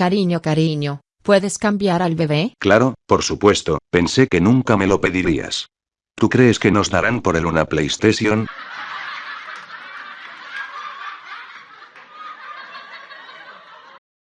Cariño, cariño, ¿puedes cambiar al bebé? Claro, por supuesto, pensé que nunca me lo pedirías. ¿Tú crees que nos darán por él una PlayStation?